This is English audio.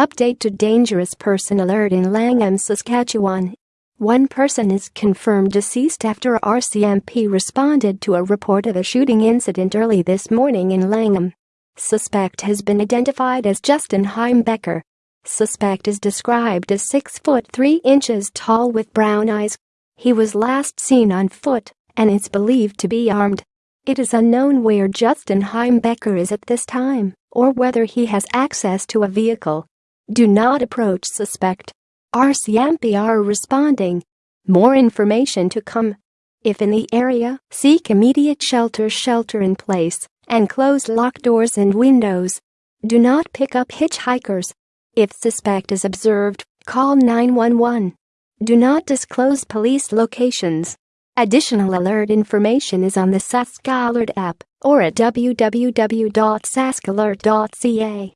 State to Dangerous Person Alert in Langham, Saskatchewan. One person is confirmed deceased after RCMP responded to a report of a shooting incident early this morning in Langham. Suspect has been identified as Justin Heimbecker. Suspect is described as 6 foot 3 inches tall with brown eyes. He was last seen on foot and is believed to be armed. It is unknown where Justin Heimbecker is at this time or whether he has access to a vehicle. Do not approach suspect. RCMP are responding. More information to come. If in the area, seek immediate shelter shelter in place and close locked doors and windows. Do not pick up hitchhikers. If suspect is observed, call 911. Do not disclose police locations. Additional alert information is on the Sask Alert app or at www.saskalert.ca.